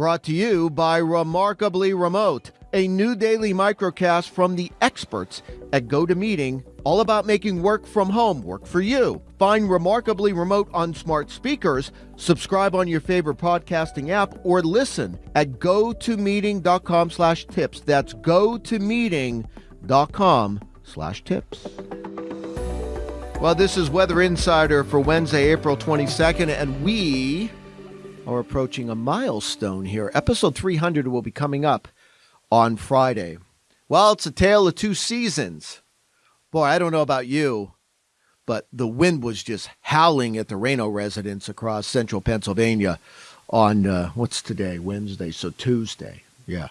Brought to you by Remarkably Remote, a new daily microcast from the experts at GoToMeeting, all about making work from home work for you. Find Remarkably Remote on smart speakers, subscribe on your favorite podcasting app, or listen at gotomeeting.com slash tips. That's gotomeeting.com slash tips. Well, this is Weather Insider for Wednesday, April 22nd, and we are approaching a milestone here. Episode 300 will be coming up on Friday. Well, it's a tale of two seasons. Boy, I don't know about you, but the wind was just howling at the Rayno residence across central Pennsylvania on uh, what's today? Wednesday, so Tuesday. Yeah.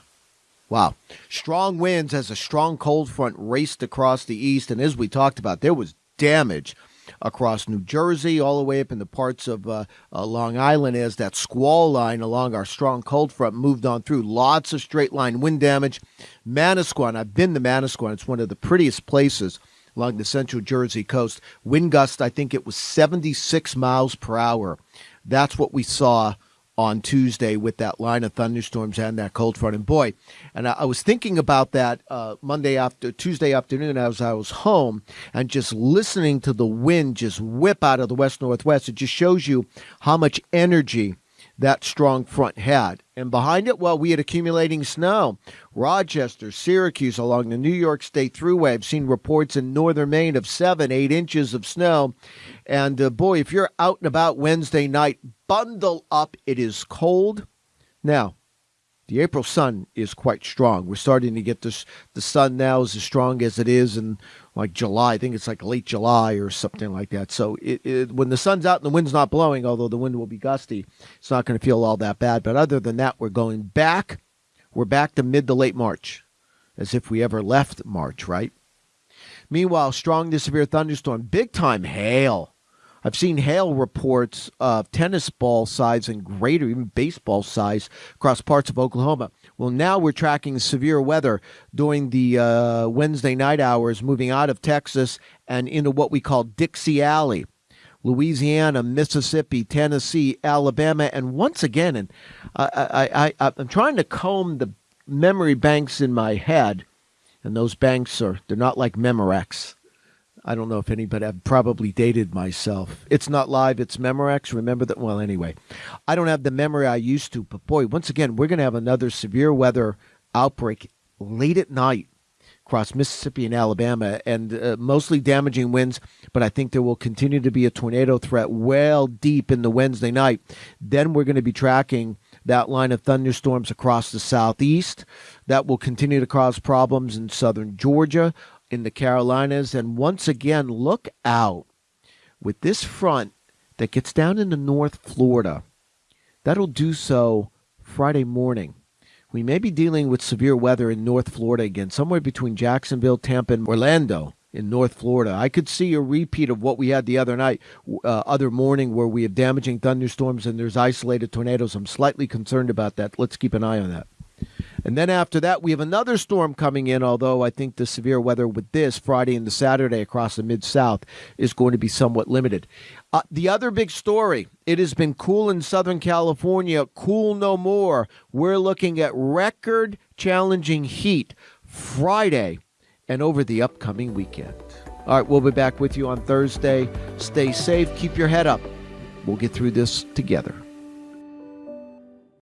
Wow. Strong winds as a strong cold front raced across the east. And as we talked about, there was damage across New Jersey, all the way up in the parts of uh, uh, Long Island as that squall line along our strong cold front moved on through. Lots of straight line wind damage. Manasquan, I've been to Manasquan. It's one of the prettiest places along the central Jersey coast. Wind gust, I think it was 76 miles per hour. That's what we saw on Tuesday with that line of thunderstorms and that cold front. And boy, and I, I was thinking about that uh, Monday after Tuesday afternoon as I was home and just listening to the wind just whip out of the west northwest. It just shows you how much energy that strong front had. And behind it, well, we had accumulating snow. Rochester, Syracuse, along the New York State Thruway. I've seen reports in northern Maine of seven, eight inches of snow. And uh, boy, if you're out and about Wednesday night, bundle up. It is cold. Now, the April sun is quite strong. We're starting to get this. The sun now is as strong as it is in like July. I think it's like late July or something like that. So it, it, when the sun's out and the wind's not blowing, although the wind will be gusty, it's not going to feel all that bad. But other than that, we're going back. We're back to mid to late March, as if we ever left March, right? Meanwhile, strong to severe thunderstorm, big time hail I've seen hail reports of tennis ball size and greater, even baseball size, across parts of Oklahoma. Well, now we're tracking severe weather during the uh, Wednesday night hours, moving out of Texas and into what we call Dixie Alley. Louisiana, Mississippi, Tennessee, Alabama, and once again, and I, I, I, I'm trying to comb the memory banks in my head, and those banks are they're not like Memorex. I don't know if anybody, I've probably dated myself. It's not live, it's Memorex. Remember that? Well, anyway, I don't have the memory I used to, but boy, once again, we're going to have another severe weather outbreak late at night across Mississippi and Alabama, and uh, mostly damaging winds. But I think there will continue to be a tornado threat well deep in the Wednesday night. Then we're going to be tracking that line of thunderstorms across the southeast. That will continue to cause problems in southern Georgia, in the Carolinas. And once again, look out with this front that gets down into North Florida. That'll do so Friday morning. We may be dealing with severe weather in North Florida again, somewhere between Jacksonville, Tampa, and Orlando in North Florida. I could see a repeat of what we had the other night, uh, other morning, where we have damaging thunderstorms and there's isolated tornadoes. I'm slightly concerned about that. Let's keep an eye on that. And then after that, we have another storm coming in, although I think the severe weather with this Friday and the Saturday across the Mid South is going to be somewhat limited. Uh, the other big story it has been cool in Southern California, cool no more. We're looking at record challenging heat Friday and over the upcoming weekend. All right, we'll be back with you on Thursday. Stay safe, keep your head up. We'll get through this together.